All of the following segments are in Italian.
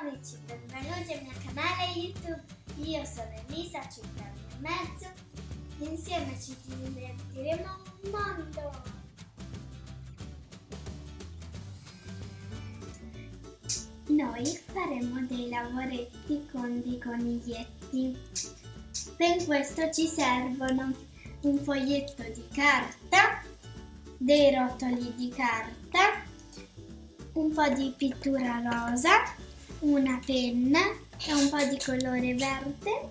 amici, benvenuti al mio canale YouTube. Io sono Elisa, ho 5 anni e mezzo. Insieme ci divertiremo un mondo. Noi faremo dei lavoretti con dei coniglietti. Per questo ci servono un foglietto di carta, dei rotoli di carta, un po' di pittura rosa, una penna e un po' di colore verde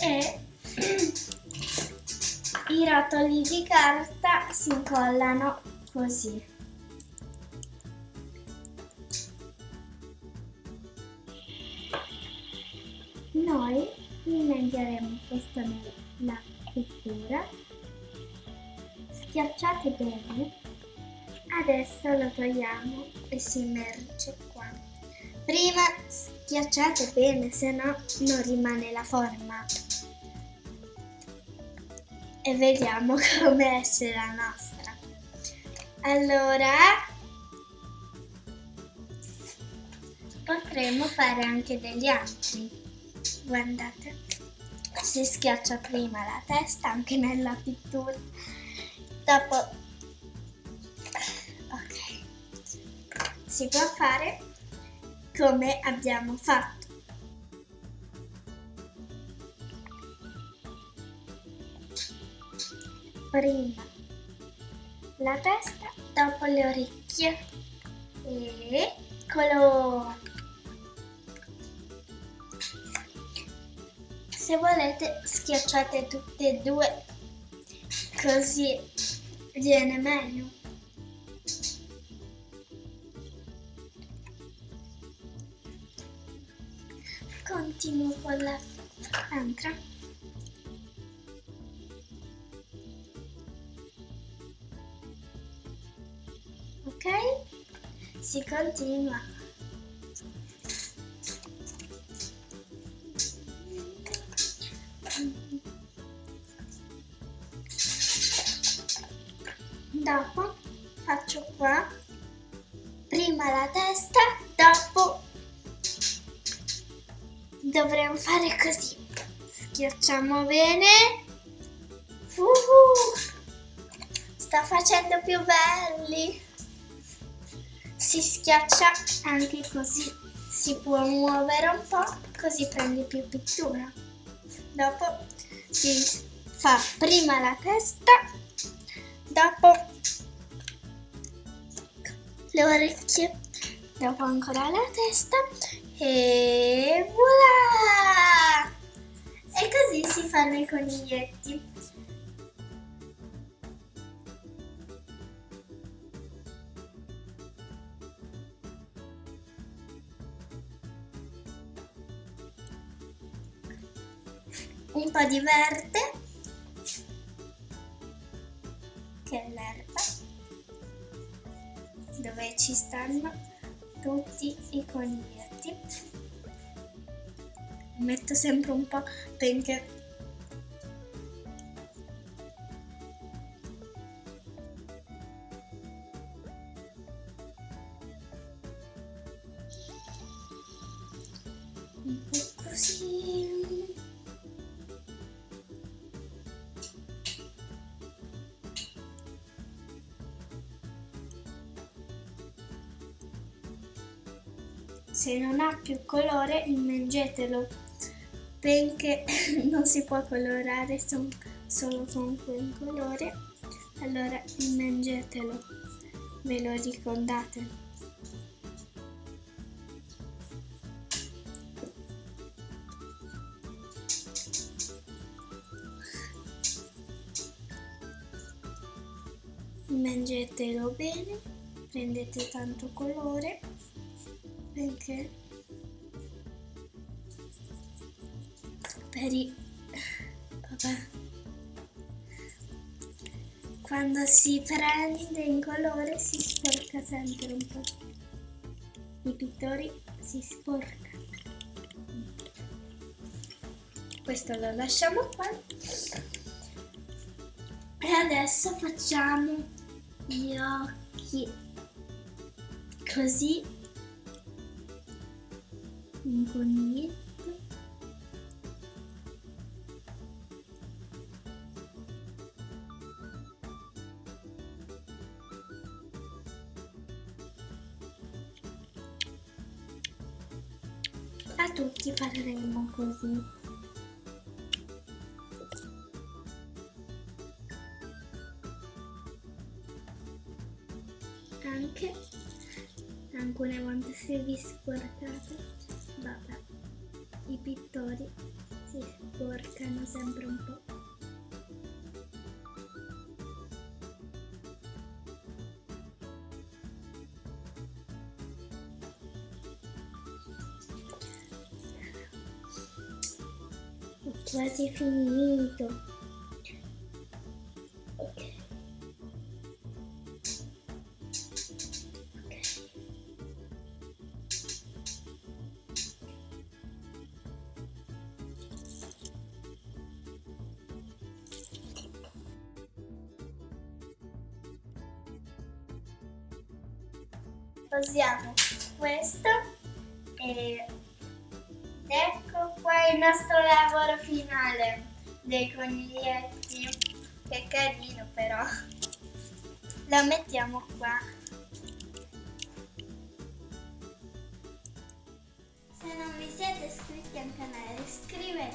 e i rotoli di carta si incollano così. Noi immergeremo questo nella pittura, schiacciate bene, adesso lo togliamo e si immerge. Prima schiacciate bene, se no non rimane la forma. E vediamo come esce la nostra. Allora, potremmo fare anche degli altri. Guardate, si schiaccia prima la testa anche nella pittura, dopo, ok, si può fare come abbiamo fatto. Prima la testa, dopo le orecchie. Eccolo! Se volete schiacciate tutte e due così viene meglio. Continuo con l'altra. Ok? Si continua. Dopo faccio qua, dovremmo fare così. Schiacciamo bene. Uh, sta facendo più belli. Si schiaccia anche così. Si può muovere un po', così prende più pittura. Dopo si fa prima la testa, dopo le orecchie, dopo ancora la testa e voilà! E così si fanno i coniglietti. Un po' di verde, che è l'erba, dove ci stanno tutti i coniglietti. Metto sempre un po' perché un po' così. Se non ha più colore immergetelo. Perché non si può colorare solo con quel colore allora immergetelo. Ve lo ricordate? Immergetelo bene prendete tanto colore perché? Per i vabbè. Quando si prende in colore si sporca sempre un po' i pittori si sporca questo lo lasciamo qua. E adesso facciamo gli occhi. Così un coniglietto a tutti faremo così. Anche alcune volte se vi sporcate vabbè i pittori si sporcano sempre un po' quasi finito. Posiamo questo e ecco qua il nostro lavoro finale dei coniglietti. Che carino però. Lo mettiamo qua. Se non vi siete iscritti al canale iscrivetevi